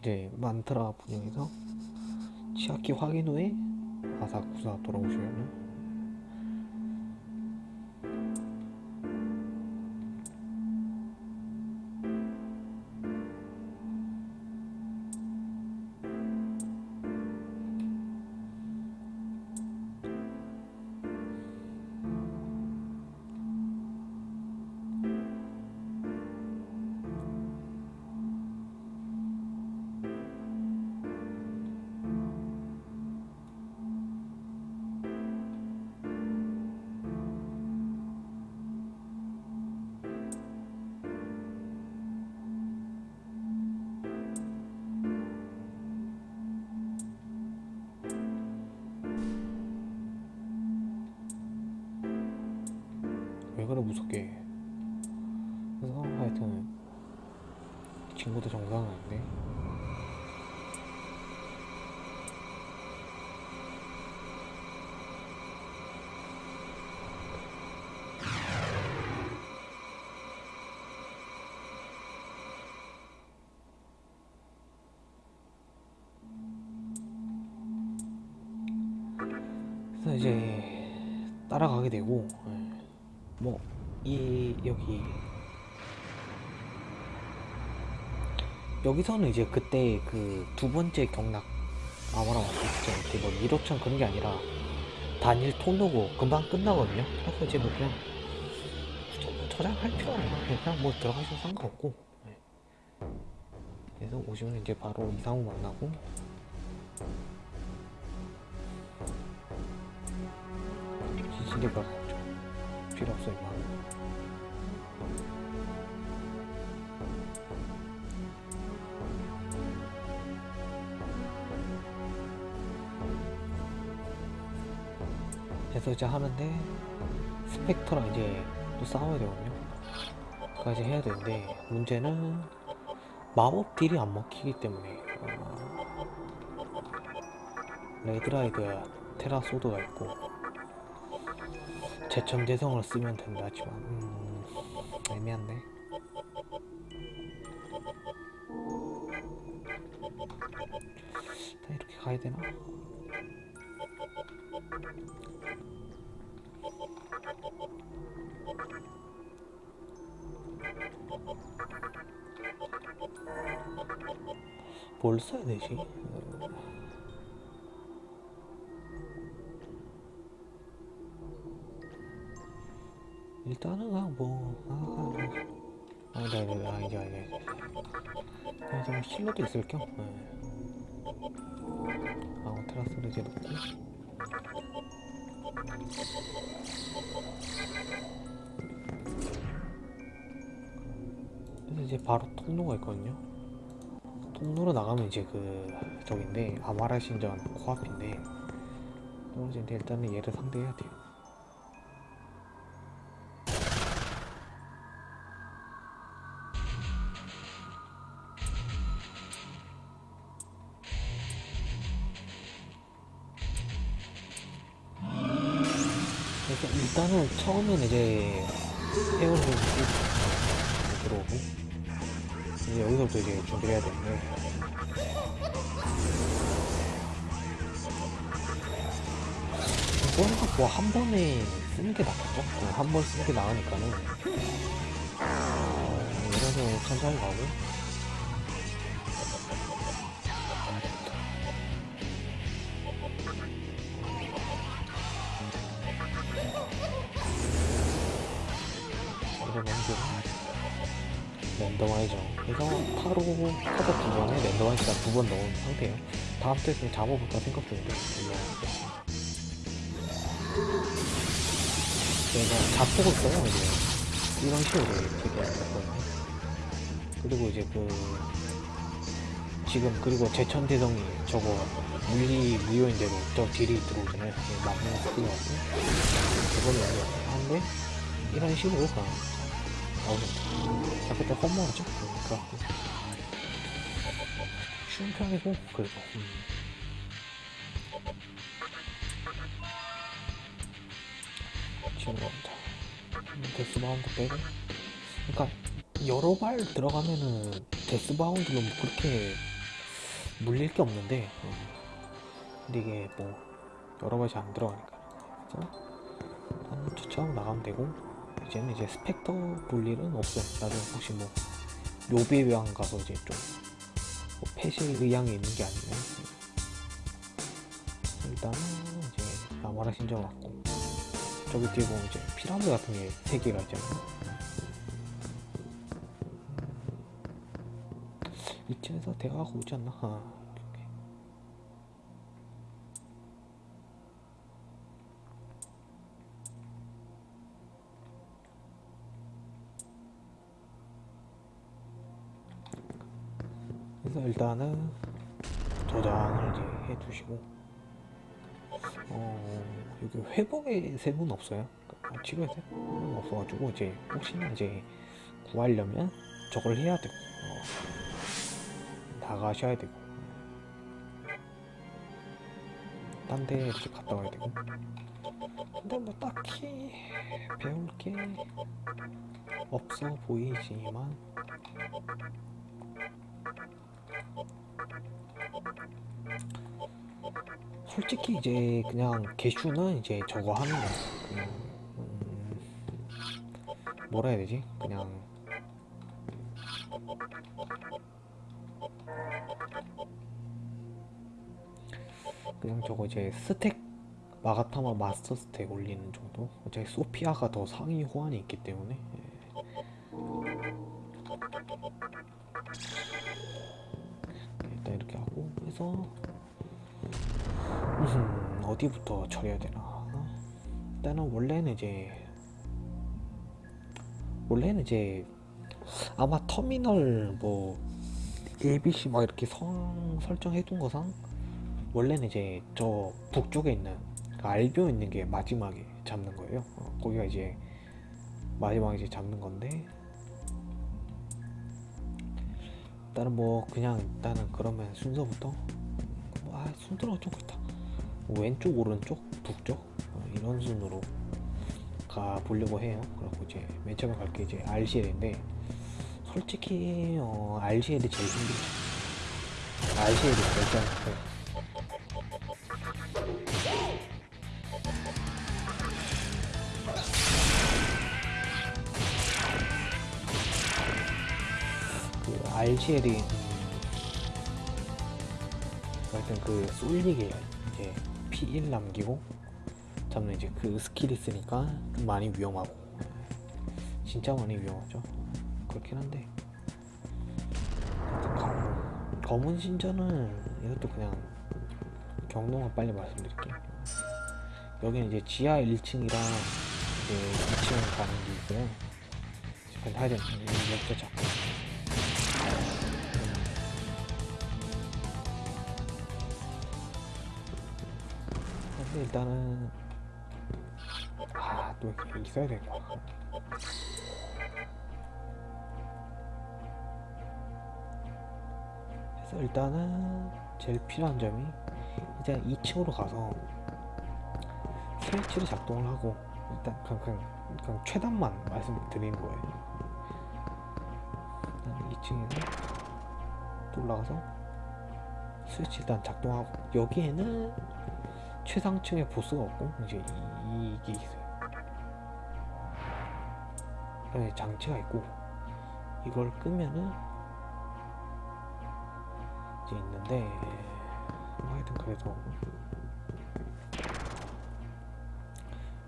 이제 만트라 분야에서 치아키 확인 후에 아사쿠사 돌아오시면은 친구도 정상은 아닌데 그래서 이제 따라가게 되고 뭐 이 여기 여기서는 이제 그때 그 두 번째 경락 아무랑 왔을 때 이렇게 뭐 1호천 그런 게 아니라 단일 통로고 금방 끝나거든요. 그래서 이제 뭐 그냥 뭐 저장할 필요 없나 그냥 뭐 들어가셔도 상관없고 네. 그래서 오시면 이제 바로 이상우 만나고 별거 없죠. 필요 없어 임마. 그래서 이제 하는데 스펙터랑 이제 또 싸워야 되거든요. 그까지 해야 되는데 문제는 마법 딜이 안 먹히기 때문에 어, 레드라이드 테라소드가 있고 제천대성을 쓰면 된다 하지만 음, 애매한데 다 이렇게 가야 되나? 뭘 써야 되지? 어, 일단은 뭐 아, 아, 아, 네, 네, 아, 이제, 이제, 좀 실로도 있을 겸, 네. 아, 테라스를 이제 놓고. 이제 바로 통로가 있거든요. 통로로 나가면 이제 그 저긴데 아마라 신전 코앞인데 떨어지는데 일단은 얘를 상대해야 돼요. 일단은 처음엔 이제 헤어를 들어오고 이제 여기서부터 이제 준비를 해야 되 뭐 한 번에 쓰는 게 낫겠죠? 한번 쓰는 게 나으니까는 어, 이래서 천천히 가고 이런 원들은 랜덤화이죠. 그래서 타로 카드 두 번에 랜덤화이즈가 두 번 넣은 상태예요. 다음 주에 그냥 잡아볼까 생각 중인데. 제가 자폭을 써요, 이제. 이런 식으로 되게 했거든요. 그리고 이제 그, 지금, 그리고 제천 대성이 저거, 물리, 무효인대로 저 딜이 들어오잖아요. 막는 스킬이라고. 그걸로 하는데, 이런 식으로 그냥 나오죠. 자, 그때 험머하죠? 그래갖고. 편이고, 그래도. 음. 지금 겁니다. 데스바운드 빼고. 그러니까, 여러 발 들어가면은, 데스바운드는 뭐 그렇게 물릴 게 없는데 어. 근데 이게 뭐 여러 가지 안 들어가니까 그래서 일단 주차하고 나가면 되고 이제는 이제 스펙터 볼 일은 없어요 나중에 혹시 뭐 묘비왕 가서 이제 좀 뭐 패실 의향이 있는 게 아니면 일단은 이제 나마라 신정 왔고 저기 뒤에 보면 이제 피라드 같은 게 세 개가 있잖아요. 이쯤에서 대화가 오지 않나? 아. 그래서 일단은 저장을 해두시고 어 여기 회복의 셈은 없어요? 아, 치료의 셈은 없어가지고 이제 혹시나 이제 구하려면 저걸 해야 되고 어, 나가셔야 되고 딴 데 이렇게 갔다 와야 되고. 근데 뭐 딱히 배울 게 없어 보이지만 솔직히 이제 그냥 개슈는 이제 저거 하는 거 그냥 음, 뭐라 해야 되지? 그냥. 그냥 저거 이제 스택 마가타마 마스터 스택 올리는 정도? 어차피 소피아가 더 상위 호환이 있기 때문에. 예. 일단 이렇게 하고 해서 음, 어디부터 처리해야 되나? 일단은 원래는 이제 원래는 이제 아마 터미널 뭐 ABC 막 이렇게 성 설정해 둔 거상 원래는 이제 저 북쪽에 있는 그 알비오 있는 게 마지막에 잡는 거예요. 어, 거기가 이제 마지막에 이제 잡는 건데. 일단은 뭐 그냥 일단은 그러면 순서부터. 뭐, 아 순서가 좀 그렇다. 뭐 왼쪽 오른쪽 북쪽? 어, 이런 순으로 가 보려고 해요. 그리고 이제 맨 처음에 갈 게 이제 RCL인데 솔직히 어, RCL이 제일 힘들죠. RCL이 결정해요. 그 RCL이 하여튼 그 쏠리게 이제 피 1 남기고 잡는 이제 그 skill이 있으니까 좀 많이 위험하고. 진짜 많이 위험하죠. 그렇긴 한데. 하여튼 검- 검은 신전은 이것도 그냥 경로만 빨리 말씀드릴게요. 여기는 이제 지하 1층이랑 이제 2층 가는 게 있고요. 지금 하여튼 이렇게 잡고 일단은 아또 있어야 되겠다. 그래서 일단은 제일 필요한 점이 일단 2층으로 가서 스위치를 작동을 하고 일단 그냥, 그냥, 그냥 최단만 말씀드리는 거예요. 일단 2층에서 또 올라가서 스위치 일단 작동하고 여기에는 최상층의 보스가 없고 이제 이, 이게 있어요. 그다음에 장치가 있고 이걸 끄면은 이제 있는데 뭐 하여튼 그래도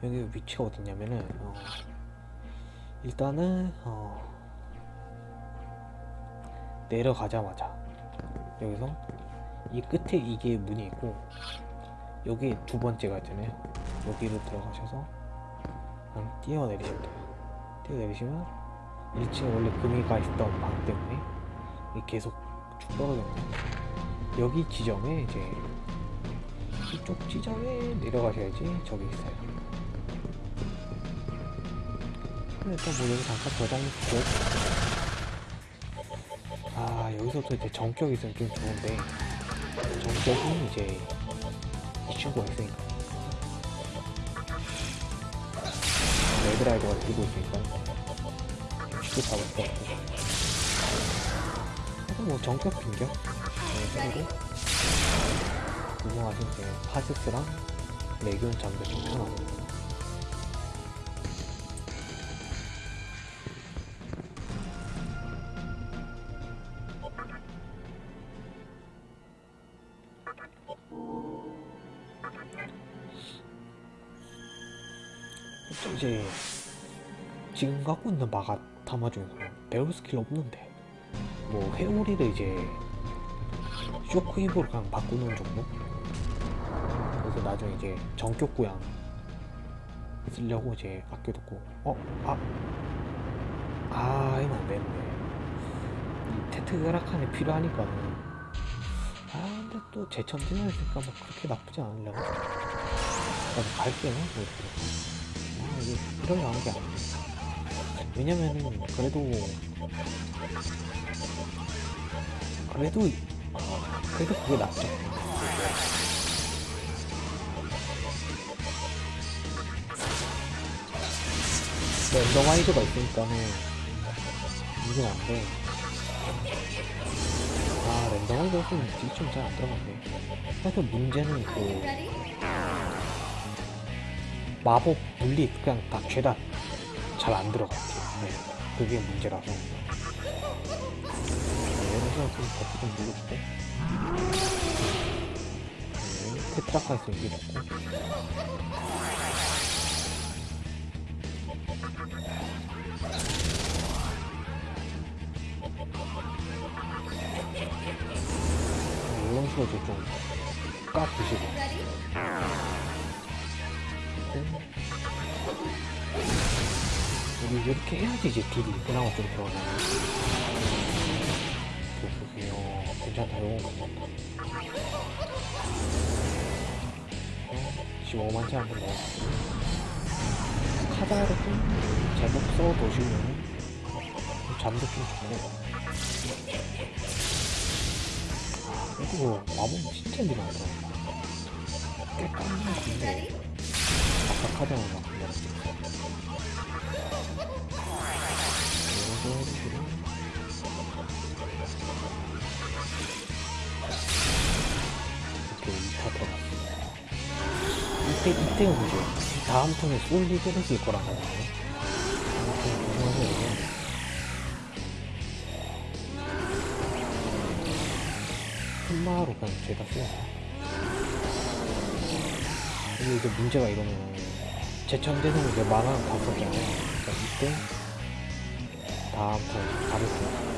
여기 위치가 어디냐면은 어, 일단은 어, 내려가자마자 여기서 이 끝에 이게 문이 있고 여기 두 번째가 있잖아요. 여기로 들어가셔서 그냥 뛰어내리시면 돼요. 뛰어내리시면 1층에 원래 금이가 있던 방 때문에 계속 쭉 있는 여기 지점에 이제 이쪽 지점에 내려가셔야지 저기 있어요. 일단 뭐 여기 잠깐 저장해두고 아 여기서부터 이제 정격이 있으면 좀 좋은데 정격은 이제 이 친구가 있으니까 레드라이더가 들고 있으니까 쉽게 잡을 것 같고 그래서 뭐 정격 빈격 그리고 운영하실 때 파스스랑 레기온 게좀 편하고 갖고 있는 마가 타마 중에서 배울 스킬 없는데. 뭐 회오리를 이제 쇼크웨이브로 그냥 바꾸는 정도? 그래서 나중에 이제 정격 구양 쓰려고 이제 아껴뒀고 어? 아! 아 이건 안 되는데. 이 테트그라칸이 필요하니까는 아 근데 또 제천진을 했으니까 뭐 그렇게 나쁘지 않으려고. 나도 갈게요 뭐 이렇게. 아 이게 이러려 하는 게 아니야 왜냐면은 그래도 그래도 어, 그래도 그게 낫죠. 랜덤와이즈가 있으니까는 이긴 안돼. 아 랜덤와이즈 없으면 딜좀 잘 안 들어간대 그래서 문제는 그 마법 분리 그냥 다 죄다 잘 안 들어 네, 그게 문제라서. 네, 여기서 좀 버프 좀 눌러주고 네, 테트라카에서 이겨졌고. 네, 이런 식으로 이제 좀 까부시고 이렇게 해야지 이제 딜이 그나마 좀 들어가네 좋으세요. 괜찮다 이거 괜찮다 어, 15만치 한번 넣어주고 카다를 좀 제법 써두시면 잠도 좀 좋고 아, 그리고 마법 진짜 밀어넣더라 꽤 깜짝 건데. 아까 카드만 막 밀었 지 이렇게 2타 들어갔습니다. 이때, 이때가 뭐죠? 다음 턴에 거잖아요. 아무튼 궁금하세요. 흑마로 그냥 죄다 써요. 이게 이제 문제가 이러면 제천대는 이제 만화는 다 썼잖아요. 그러니까 이때 다음 턴때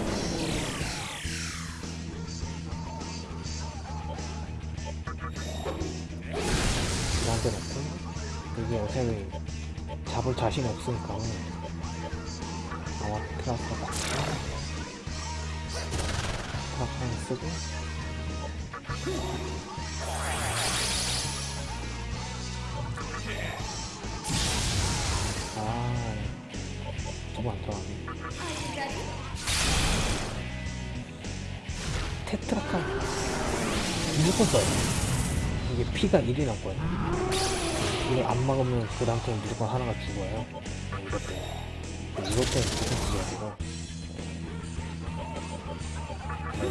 어차피 잡을 자신이 없으니까. 아마 트라스가 트라스는 쓰고. 아 저거 안 들어가네. 테트라카. 무조건 써요 이게 피가 1이 남거든요 이걸 안 막으면 그 다음 턴 무조건 하나가 죽어요. 네, 이것 때문에 네, 이것 때문에 무조건 죽여야 되고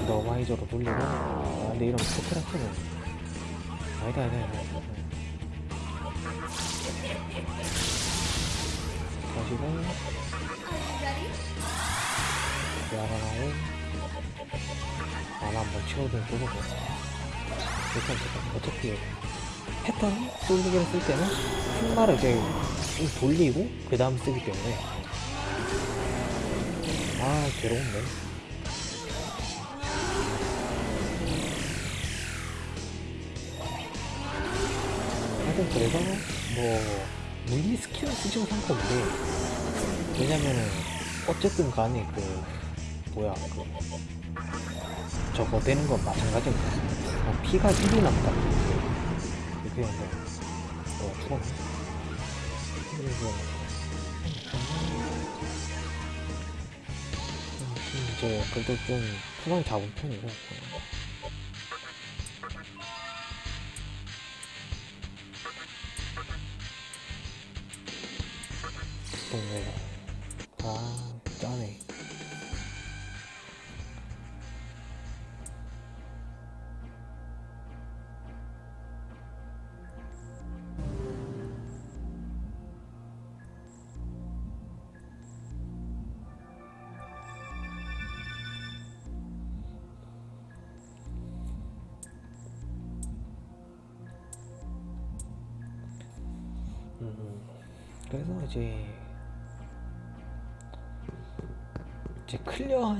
너 와이저로 돌리고. 아 근데 이러면 테트라카는. 아니다 아니다 아니다. 가지고. 야간하고 만화 한번 것 같아 일단 어차피 패턴 솔리기를 쓸 때는 흑마를 이제 좀 돌리고 그 다음 쓰기 때문에. 아 괴로운데. 하여튼 그래서 뭐 물리 스킬을 쓰지도 상관없는데 왜냐면은 어쨌든 간에 그 뭐야 그 저거 되는 건 마찬가지입니다. 어, 피가 1이 남다 이렇게 했는데 어 죽었네. 그래서. 음, 이제 그래도 좀 후방이 잡은 편이고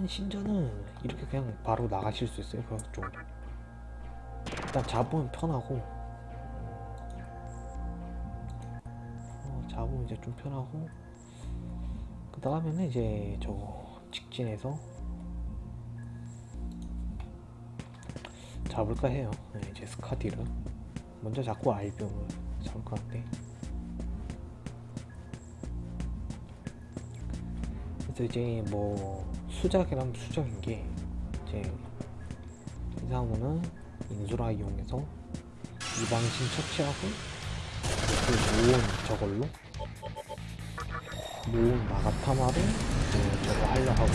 클리어한 신전은 이렇게 그냥 바로 나가실 수 있어요. 그좀 일단 잡으면 편하고 어, 잡으면 이제 좀 편하고 그 다음에는 이제 저거 직진해서 잡을까 해요. 네, 이제 스카디를 먼저 잡고 알비움을 잡을 것 같네. 그래서 이제 뭐 수작이라면 수작인 게 이제 이상우는 인수라 이용해서 이방신 처치하고 그 모은 저걸로 모은 마가타마로 이제 저거 하려 하고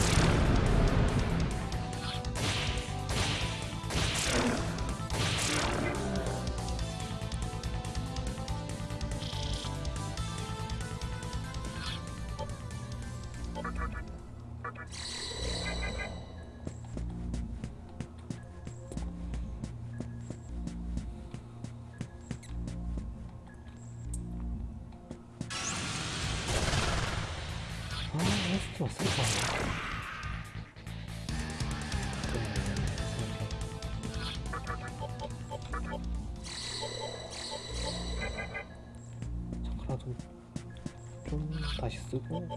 다시 쓰고. 음,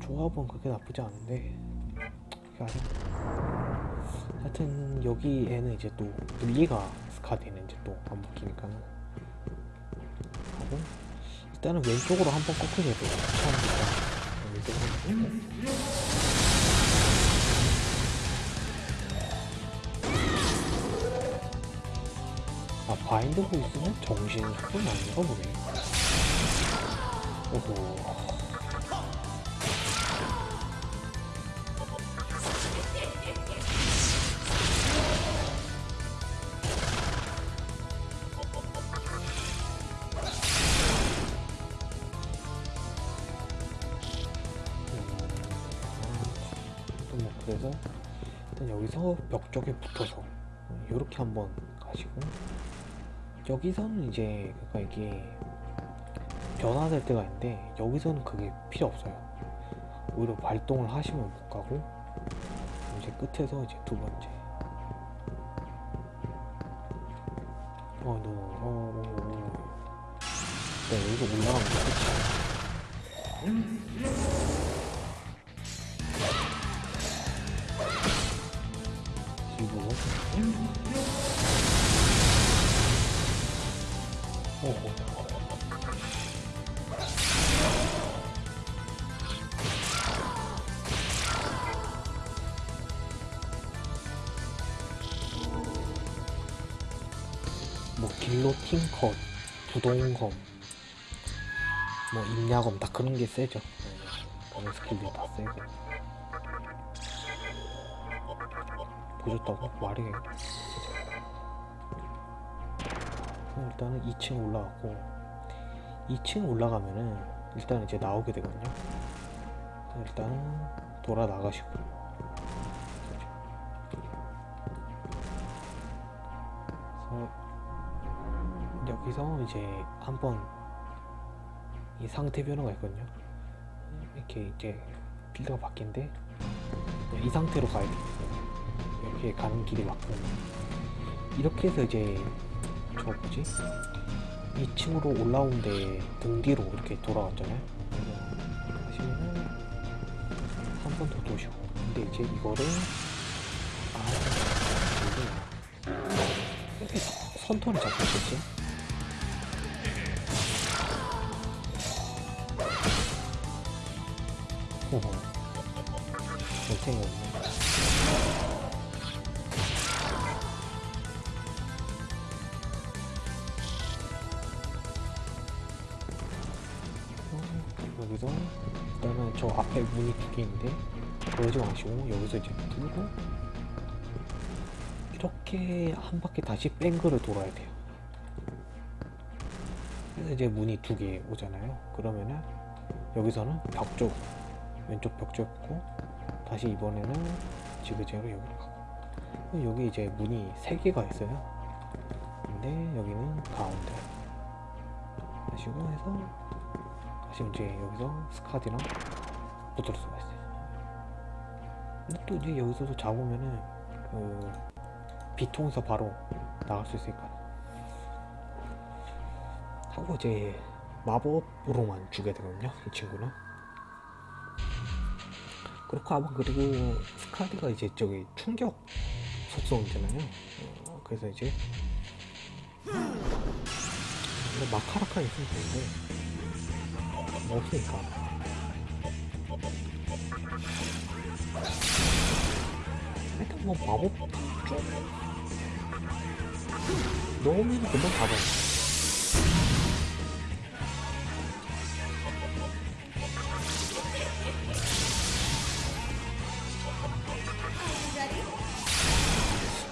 조합은 그렇게 나쁘지 않은데 그게 아니야 하여튼 여기에는 이제 또 물리가 스카디는 이제 또 안 먹히니까는. 하고 일단은 왼쪽으로 한번 꺾으셔야 돼요 처음부터 왼쪽으로 아 바인드 보이스는 정신 속도 아닌가 보네 오호 음, 뭐 그래서 일단 여기서 벽 쪽에 붙어서 이렇게 한번 가시고 여기서는 이제 그러니까 이게 변화될 때가 있는데 여기서는 그게 필요 없어요 오히려 발동을 하시면 못 가고 이제 끝에서 이제 두 번째 어, 너, 어, 어, 어. 네, 여기서 올라가면 끝이야. 그리고 오 부동검, 뭐 임야검 다 그런 게 세죠. 네, 그런 스킬들이 다 세고. 보셨다고? 말이 일단은 2층 올라가고 2층 올라가면은 일단 이제 나오게 되거든요 일단은 돌아 나가시고 여기서 이제 한번 이 상태 변화가 있거든요. 이렇게 이제 빌드가 바뀐데 이 상태로 가야 돼요. 이렇게 가는 길이 맞고. 이렇게 해서 이제 저 뭐지? 2층으로 올라오는데 등 뒤로 이렇게 돌아왔잖아요. 하시면은 한 번 더 도시고. 근데 이제 이거를 아 이게 이렇게 선턴을 잡고 있었지 개 있는데 그러지 마시고 여기서 이제 뚫고 이렇게 한 바퀴 다시 뺑글을 돌아야 돼요. 그래서 이제 문이 두 개 오잖아요. 그러면은 여기서는 벽 쪽 왼쪽 벽쪽 붙고 다시 이번에는 지그재그로 여기로 가고. 여기 이제 문이 세 개가 있어요. 근데 여기는 가운데 하시고 해서 다시 이제 여기서 스카디랑 붙을 수가 있어요. 근데 또 이제 여기서도 잡으면은 그 비통에서 바로 나갈 수 있으니까. 하고 이제 마법으로만 주게 되거든요 이 친구는. 그렇고 아마 그리고 스카디가 이제 저기 충격 속성이잖아요. 어, 그래서 이제 근데 마카라카 있으면 되는데 뭐 없으니까 마법 좀 넣으면 금방 가봐요.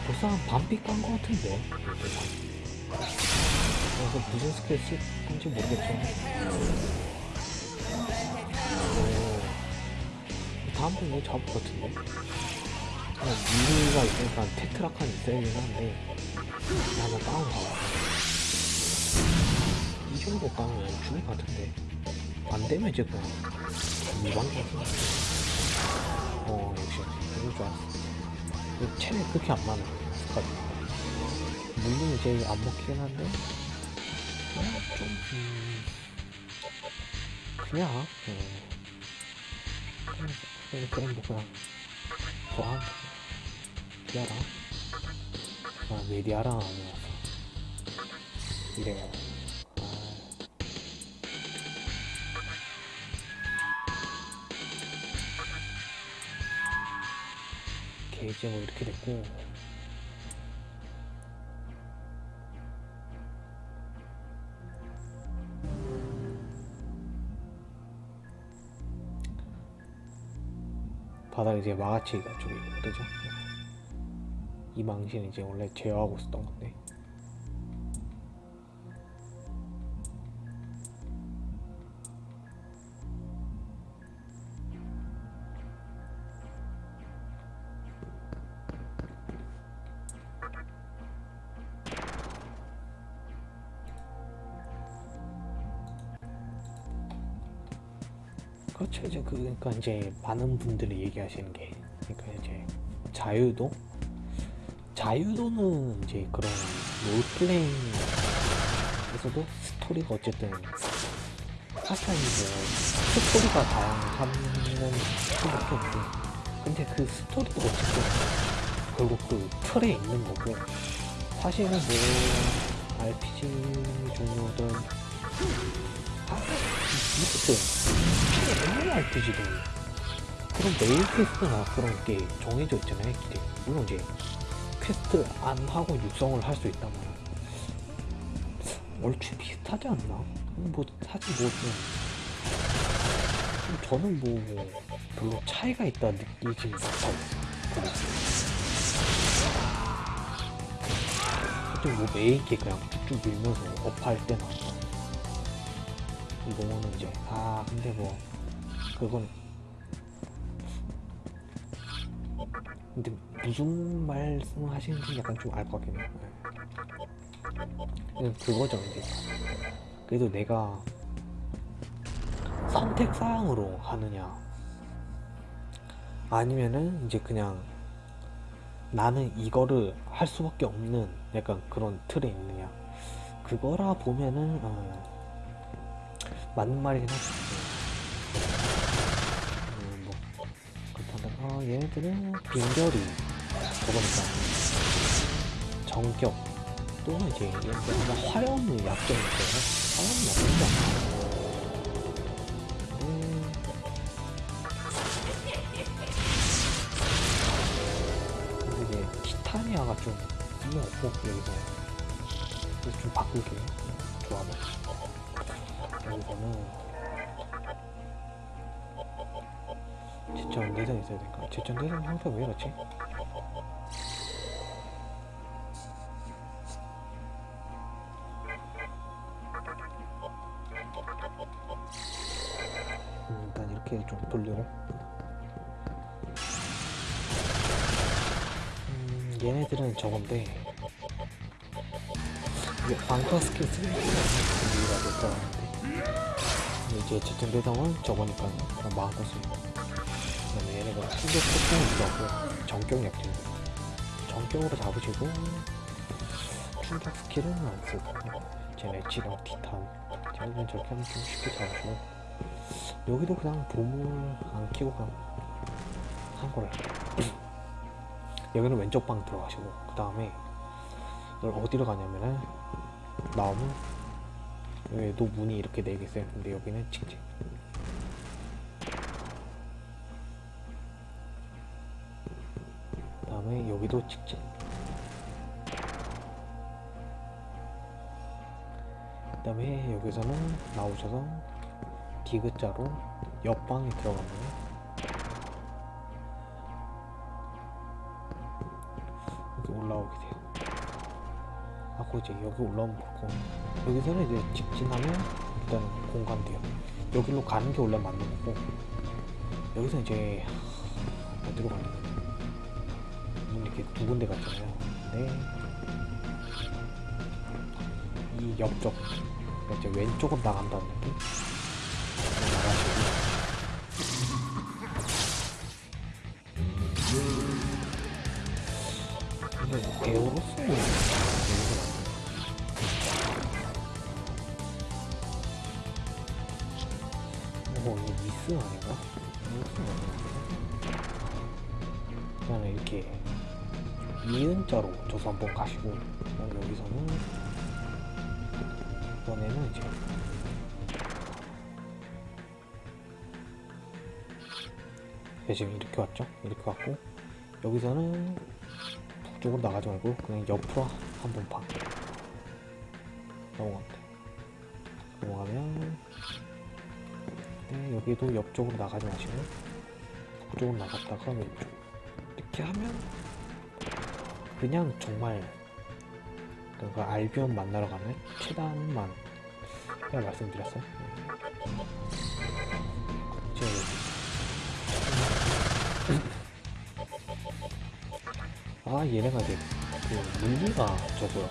벌써 한 반피 깐거 같은데. 그래서 무슨 스킬 쓸 건지 모르겠지만 오, 다음번에 뭐 잡을 것 같은데 미니가 있으니까 테트라칸이 있어야긴 한데 한번 다운 가봐 이 정도 다운은 죽을 것 같은데 안 되면 이제 그냥 일반 같은 어 역시 알았어. 그 체력 그렇게 안 많아 물론 이제 안 먹히긴 한데 그냥 좀 음, 그냥 어, 그냥 그냥 그냥 뭐 그냥 좋아 하는 디아라 아 메디아라 아니었어 이래요. 아, 게이지 뭐 이렇게 됐고. 바닥에 이제 마가치가 저기 뜨죠 이 망신은 이제 원래 제어하고 있었던 건데. 그렇죠. 이제 그 그러니까 이제 많은 분들이 얘기하시는 게 그러니까 이제 자유도 자유도는 이제 그런 롤플레잉에서도 스토리가 어쨌든 이제 스토리가 다양한 수밖에 없는데. 근데 그 스토리도 어쨌든 결국 그 틀에 있는 거고. 사실은 뭐 RPG 종류든 아, 이것도 MMORPG도 그런 main quest나 그런 게 정해져 있잖아요 물론 이제 퀘스트 안 하고 육성을 할 수 있다면 얼추 비슷하지 않나? 뭐 사실 뭐 좀, 저는 뭐 별로 차이가 있다 느끼지 못하고 어쨌든 뭐 메인 게 그냥 쭉쭉 밀면서 업할 때나 이거는 이제 아 근데 뭐 그건 근데 무슨 말씀 하시는지 약간 좀 알 것 같긴 해요. 네. 그거죠 이제. 그래도 내가 선택사항으로 하느냐. 아니면은 이제 그냥 나는 이거를 할 수밖에 없는 약간 그런 틀에 있느냐. 그거라 보면은 어, 맞는 말이긴 하지 어, 얘네들은 빈결이 저거니까. 정격. 또는 이제 얘네들 아마 화염의 약점이 있어요. 화염의 약점이 아니야 근데 이제 티타니아가 좀 쓸모없고 여기서. 그래서 좀 바꿀게 조합을 여기서는 제천 내장 있어야 될까? 제천 내장 형태 왜 이렇지? 음, 일단 이렇게 좀 돌리고 음, 얘네들은 저건데 이게 방터 스킬 쓰는 게못 들어가는데 이제 제천 대상은 저거니까 그냥 마음껏 충격 폭풍을 들어가고 정격 약진. 정격으로 잡으시고 충격 스킬은 안 쓰고 쟤네 지랑 티탄. 쟤네는 저렇게 하면 좀 쉽게 잡으시고 여기도 그냥 보물 안 키고 그냥 한 거래 여기는 왼쪽 방 들어가시고 그 다음에 어디로 가냐면은 나오면 여기도 문이 이렇게 네개 있어요 근데 여기는 직진 여기도 직진 그 다음에 여기서는 나오셔서 디귿자로 옆방에 들어가면 여기 올라오게 돼요. 하고 이제 여기 올라오면 좋고 여기서는 이제 직진하면 일단 공간 돼요. 여기로 가는 게 원래 맞는 거고 여기서 이제 어디로 이렇게 두 군데 갔잖아요. 근데 이 옆쪽 이제 왼쪽으로 나간다는 느낌? 나가시고. 근데 여기서 뭐 이거 미스 아닌가? 미스 아닌가? 그다음에 이렇게 이은자로 저서 한번 가시고 그다음에 여기서는 이번에는 이제 네, 지금 이렇게 왔죠? 이렇게 왔고 여기서는 북쪽으로 나가지 말고 그냥 옆으로 한번 봐. 돼. 넘어가면 네, 여기도 옆쪽으로 나가지 마시고 북쪽으로 나갔다가 왼쪽. 이렇게 하면 그냥 정말 그 알비온 만나러 가는 최단만. 제가 말씀드렸어요 제가 아 얘네가 이제 그 물리가 저거야.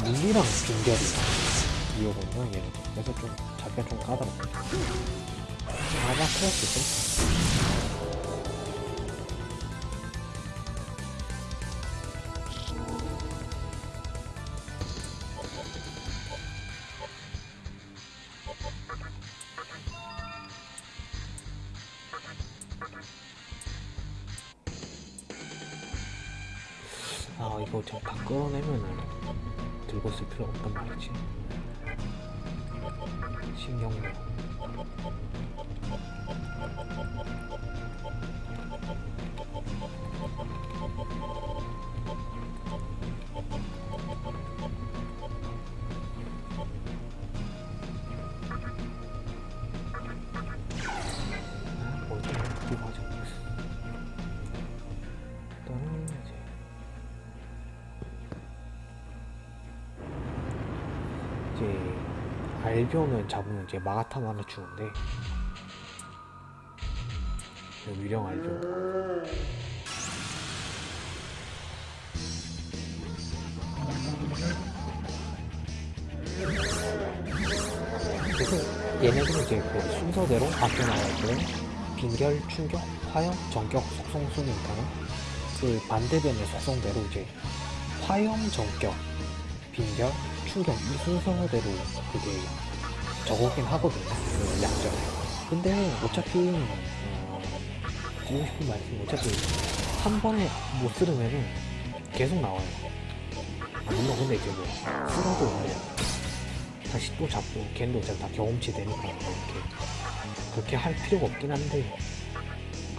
물리랑 빙결이 이어거든요 얘네 그래서 좀 잡기가 좀 까다로워 아마 클래스 이거 지금 다 끌어내면은 들고 쓸 필요 없단 말이지. 신경도 알비온을 잡으면 이제 마가탄 하나 주는데 그 위령 알비온 그래서 얘네들은 이제 그 순서대로 바뀌어 나가고 빈결, 충격, 화염, 전격, 속성 순이니까는 그 반대변의 속성대로 이제 화염, 전격, 빈결, 충격 이 순서대로 그게 적었긴 하거든요. 그 약점. 근데 어차피 어, 드리고 싶은 말씀 어차피 한 번에 못 쓰려면은 계속 나와요. 아, 물론 근데 이제 뭐 쓰라도 뭐 다시 또 잡고 걔도 어차피 다 경험치 되니까 뭐 이렇게 그렇게 할 필요가 없긴 한데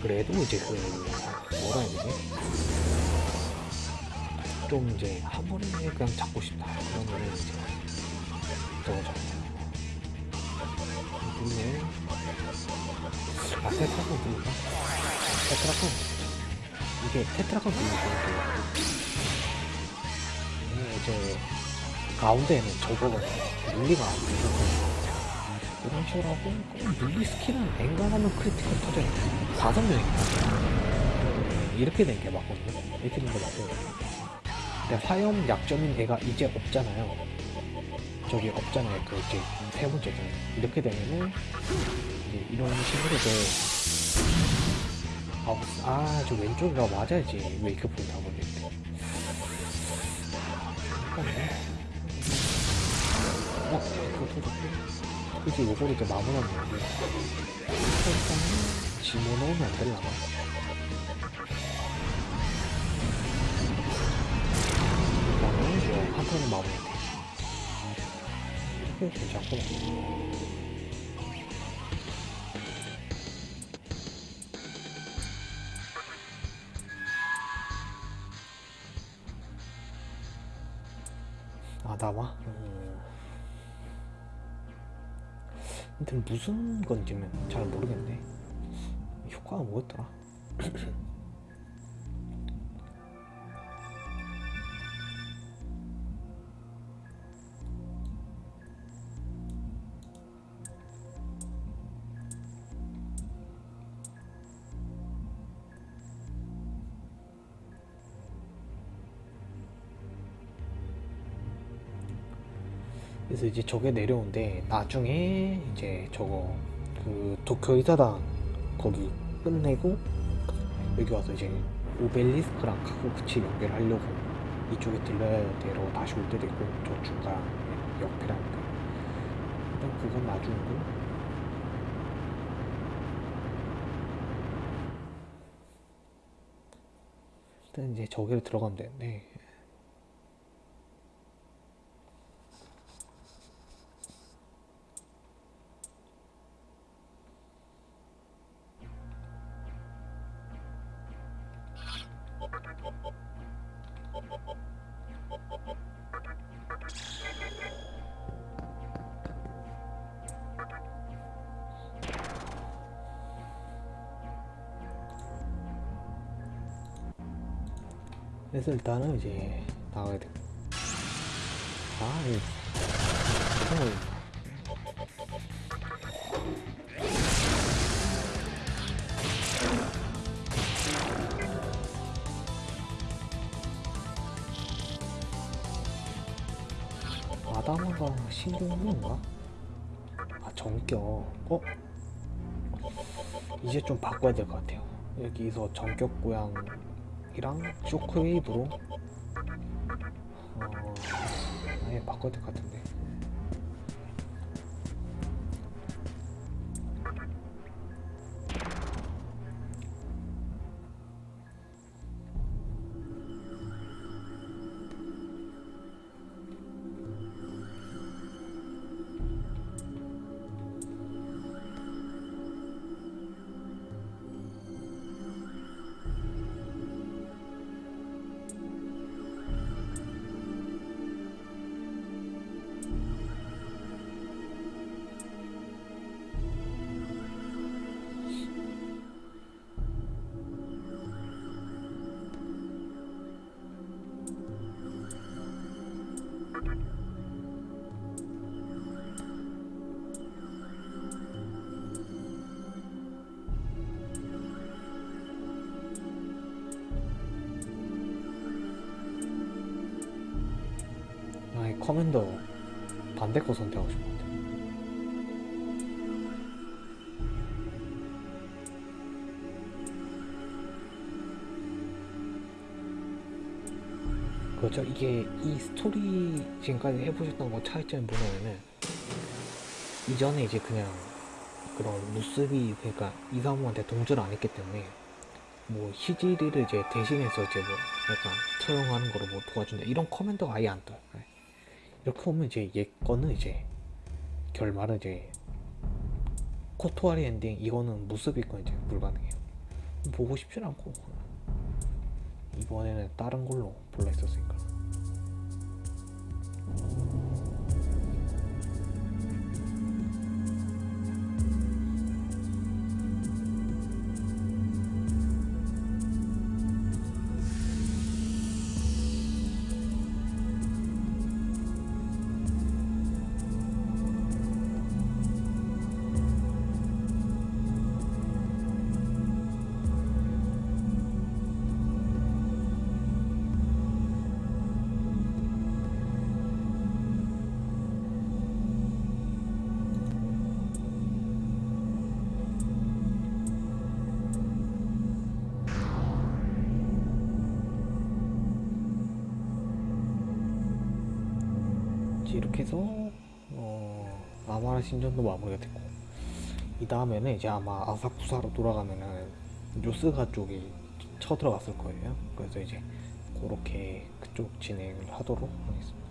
그래도 이제 그 뭐라 해야 되지? 좀 이제 한 번에 그냥 잡고 싶다 그러면은 이제 저거 잡고 누르면 아 테트라콘 누르까? 테트라콘? 이게 테트라콘 누르니까 이게. 이제 가운데에는 저거가 물리가 안 되거든요 이런 식으로 하고 물리 스킬은 엔간하면 critical 터져요 다섯 명이 이렇게 된 게 맞거든요. 이렇게 된 게 맞아요. 근데 화염 약점인 애가 이제 없잖아요. 저기 없잖아요. 그 이제 세 번째 중 이렇게 되면은 이제 이런 식으로 저 아, 저 왼쪽이가 맞아야지. 포인트 하고 있는데. 잠깐만요. 어, 그거 터졌고. 그치, 요거를 이제 마무리하면 되는데. 일단은 집어넣으면 안 되려나? 일단은 이거 한 턴은 마무리돼. 이렇게 괜찮구나. 아? 음. 아무튼 무슨 건지는 잘 모르겠네. 효과가 뭐였더라? 그래서 이제 저게 내려오는데 나중에 이제 저거 그 도쿄 이사단 거기 끝내고 여기 와서 이제 오벨리스크랑 카고쿠치 연결하려고 이쪽에 되러 다시 올 때도 있고 저 중간 옆에라는데 일단 그건 나중이고. 일단 이제 저기를 들어가면 되는데 그래서 일단은 이제 나가야 돼. 아, 이 총을 아다마가 신경인가? 아 정격. 어? 이제 좀 바꿔야 될 것 같아요. 여기서 정격 고양이랑 쇼크웨이브로 어, 아예 바꿔야 될 것 같은데. command 반대 거 선택하고 싶어. 그렇죠. 이게 이 스토리 지금까지 해보셨던 거 차이점이 뭐냐면은 이전에 이제 그냥 그런 무스비 그러니까 이사무한테 동조를 안 했기 때문에 뭐 히지리를 이제 대신해서 이제 뭐 약간 처형하는 거로 뭐 도와준다 이런 command가 아예 안 떠요. 네. 이렇게 보면 이제 얘 거는 이제 결말은 이제 コトワリ 엔딩 이거는 무스비 건 이제 불가능해요. 보고 싶진 않고 이번에는 다른 걸로 볼라 했었으니까. 신전도 마무리가 됐고 이 다음에는 이제 아마 아사쿠사로 돌아가면은 요스가 쪽이 쳐들어갔을 거예요. 그래서 이제 그렇게 그쪽 진행을 하도록 하겠습니다.